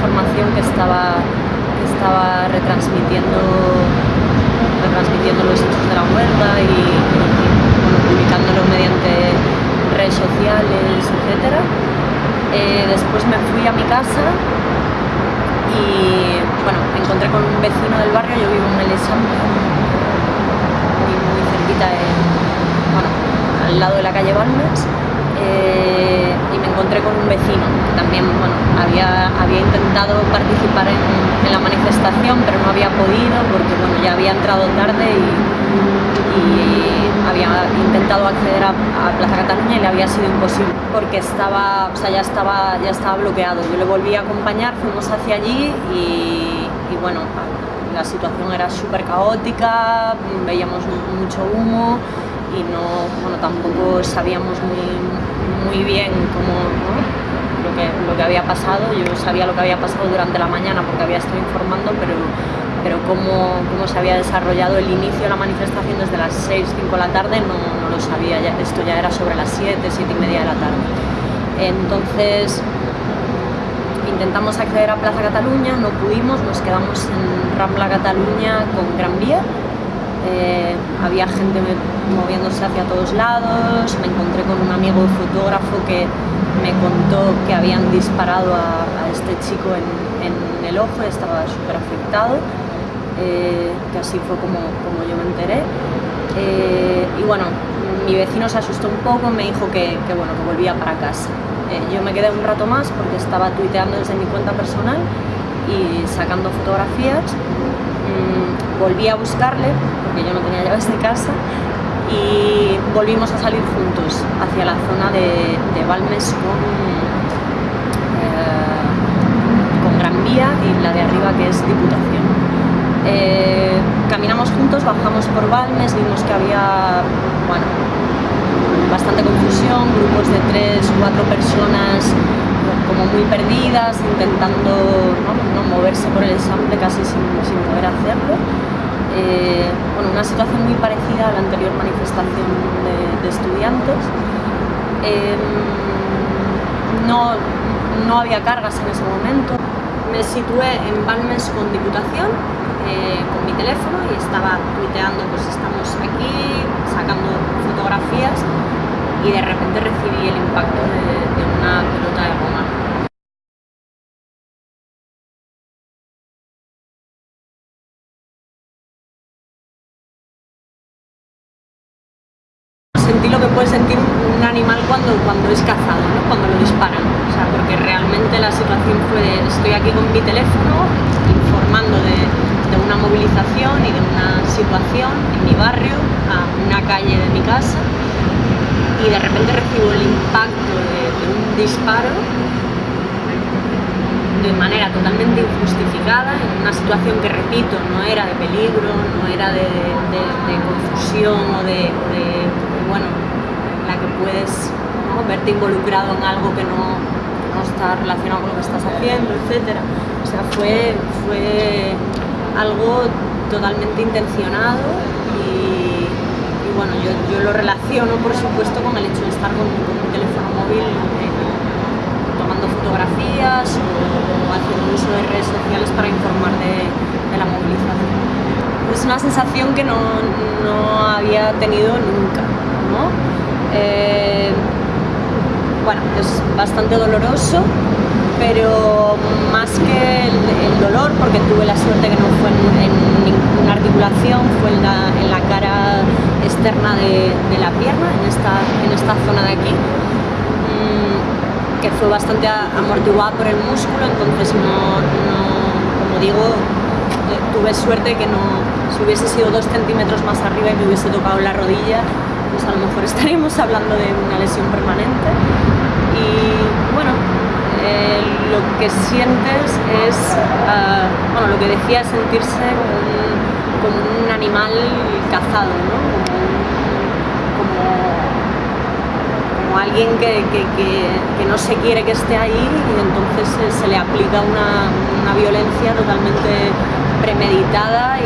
información que estaba, que estaba retransmitiendo, retransmitiendo los hechos de la huelga y, bueno, publicándolo mediante redes sociales, etc. Eh, después me fui a mi casa y bueno, me encontré con un vecino del barrio, yo vivo en el muy, cerquita, al lado de la calle Balmes, eh, y encontré con un vecino que también bueno, había, había intentado participar en, la manifestación pero no había podido porque bueno, ya había entrado tarde y, había intentado acceder a, Plaza Cataluña y le había sido imposible porque estaba, o sea, ya, estaba, ya estaba bloqueado. Yo le volví a acompañar, fuimos hacia allí y, y bueno, la situación era súper caótica, veíamos mucho humo y no, bueno, tampoco sabíamos muy, muy bien cómo, lo, que, lo que había pasado. Yo sabía lo que había pasado durante la mañana porque había estado informando, pero, pero cómo, cómo se había desarrollado el inicio de la manifestación desde las 6, 5 de la tarde no, no lo sabía, esto ya era sobre las 7, 7 y media de la tarde. Entonces intentamos acceder a Plaza Cataluña, no pudimos, nos quedamos en Rambla Cataluña con Gran Vía eh, había gente moviéndose hacia todos lados, me encontré con un amigo fotógrafo que me contó que habían disparado a, este chico en, el ojo, estaba súper afectado, eh, que así fue como, como yo me enteré. Eh, y bueno, mi vecino se asustó un poco, me dijo que, bueno, que volvía para casa. yo me quedé un rato más porque estaba tuiteando desde mi cuenta personal y sacando fotografías. Mm, volví a buscarle porque yo no tenía llaves de casa y volvimos a salir juntos hacia la zona de, de Balmes con, eh, con Gran Vía y la de arriba que es Diputación. Eh, caminamos juntos, bajamos por Balmes, vimos que había bueno, bastante confusión, grupos de tres, cuatro personas como muy perdidas, intentando ¿no? moverse por el ensamble casi sin, sin poder hacerlo. Eh, bueno, una situación muy parecida a la anterior manifestación de, estudiantes. Em, no, no, había cargas en ese momento. Me situé en Balmes con Diputación, eh, con mi teléfono y estaba tuiteando, pues estamos aquí sacando fotografías y de repente recibí el impacto de una pelota de goma puede sentir un animal cuando, cuando es cazado, cuando lo disparan. O sea, porque realmente la situación fue estoy aquí con mi teléfono informando de, una movilización y de una situación en mi barrio, a una calle de mi casa, y de repente recibo el impacto de, un disparo de manera totalmente injustificada, en una situación que, repito, no era de peligro, no era de, confusión o de bueno, que puedes verte involucrado en algo que no, está relacionado con lo que estás haciendo, etc. O sea, fue, fue algo totalmente intencionado y, bueno, yo, lo relaciono por supuesto con el hecho de estar con, mi teléfono móvil eh, tomando fotografías o, haciendo uso de redes sociales para informar de, la movilización. Es una sensación que no, no había tenido nunca. Eh, bueno, es bastante doloroso, pero más que el, dolor, porque tuve la suerte que no fue en, ninguna articulación, fue en la, cara externa de, la pierna, en esta, en esta zona de aquí, mm, que fue bastante amortiguada por el músculo, entonces no, como digo, eh, tuve suerte que no, si hubiese sido dos centímetros más arriba y me hubiese tocado la rodilla, pues a lo mejor estaríamos hablando de una lesión permanente. Y bueno, eh, lo que sientes es, uh, bueno, lo que decía, sentirse como un, animal cazado, como, como, alguien que, que, que, no se quiere que esté ahí y entonces se, le aplica una, una, violencia totalmente premeditada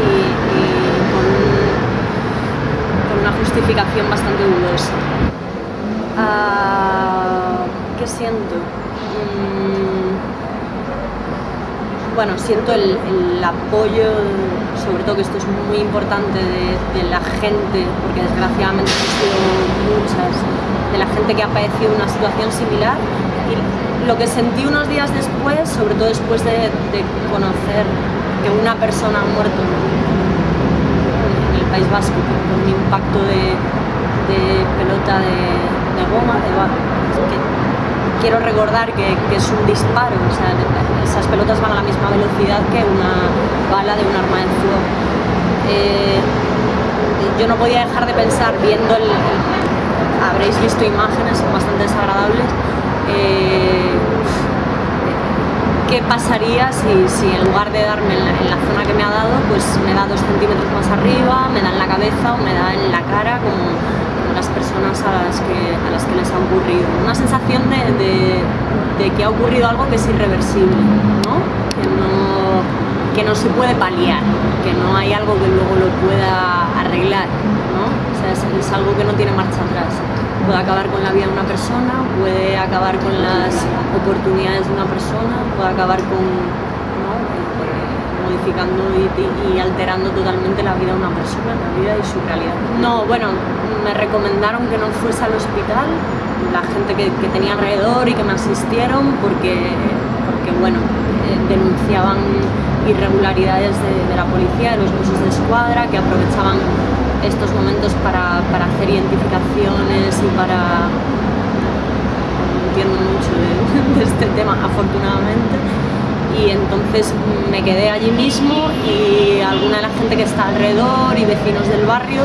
justificación bastante dudosa. Ah, ¿Qué siento? Mm, bueno, siento el, apoyo, sobre todo que esto es muy importante de, la gente, porque desgraciadamente han sido muchas, de la gente que ha padecido una situación similar. Y lo que sentí unos días después, sobre todo después de, conocer que una persona ha muerto el País Vasco un impacto de, pelota de, goma, quiero recordar que, es un disparo, esas pelotas van a la misma velocidad que una bala de un arma de fuego. Eh, yo no podía dejar de pensar, viendo el, habréis visto imágenes, bastante desagradables, eh, qué pasaría si, en lugar de darme en la, zona que me ha dado, pues me da dos centímetros más arriba, me da en la cabeza o me da en la cara, como las personas a las que, a las que les ha ocurrido. Una sensación de, de, que ha ocurrido algo que es irreversible, ¿no? Que, no, que no se puede paliar, que no hay algo que luego lo pueda arreglar, ¿no? Sea, es, es algo que no tiene marcha atrás. Puede acabar con la vida de una persona, puede acabar con las oportunidades de una persona, puede acabar con, modificando y, alterando totalmente la vida de una persona, la vida y su realidad. No, bueno, me recomendaron que no fuese al hospital, la gente que, tenía alrededor y que me asistieron porque, porque bueno, eh, denunciaban irregularidades de, la policía, de los buses de escuadra, que aprovechaban estos momentos para, para hacer identificaciones y para... entiendo mucho de, de este tema, afortunadamente y entonces me quedé allí mismo y alguna de la gente que está alrededor y vecinos del barrio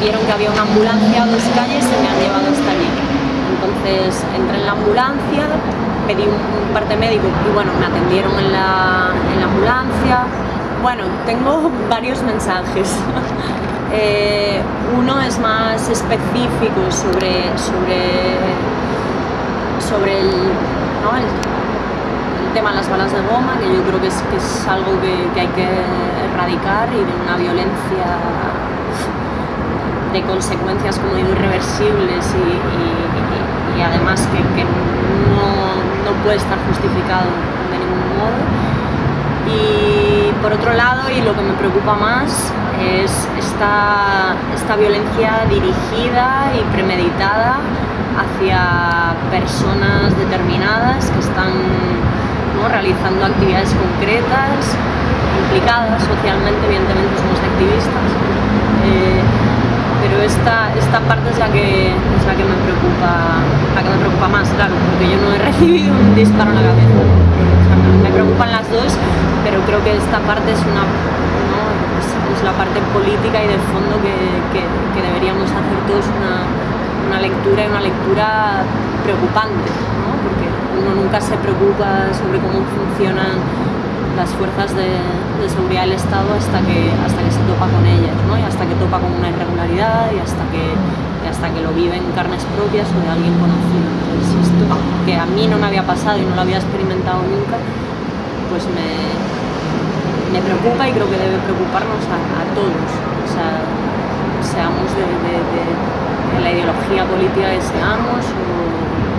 vieron que había una ambulancia a dos calles y me han llevado hasta allí. Entonces entré en la ambulancia, pedí un, parte médico y bueno, me atendieron en la, ambulancia. Bueno, tengo varios mensajes. Eh, uno es más específico sobre, sobre, sobre el, tema de las balas de goma, que yo creo que es, que algo que, hay que erradicar y de una violencia de consecuencias, como digo, irreversibles y, además que, no, puede estar justificado de ningún modo. Y por otro lado, y lo que me preocupa más, es esta, esta violencia dirigida y premeditada hacia personas determinadas que están realizando actividades concretas, implicadas socialmente, evidentemente somos activistas, eh, pero esta, esta parte es la, que, es la que me preocupa la que me preocupa más, claro, porque yo no he recibido un disparo en la cabeza. me preocupan las dos, pero creo que esta parte es una es, la parte política y de fondo que, que, deberíamos hacer todos una, una lectura y una lectura preocupante, porque uno nunca se preocupa sobre cómo funcionan las fuerzas de, seguridad del Estado hasta que, hasta que se topa con ellas, ¿no? y hasta que topa con una irregularidad y hasta que, hasta que lo vive en carnes propias o de alguien conocido. Entonces esto, que a mí no me había pasado y no lo había experimentado nunca, pues me, me preocupa y creo que debe preocuparnos a, todos, o sea, seamos de, de, la ideología política que seamos o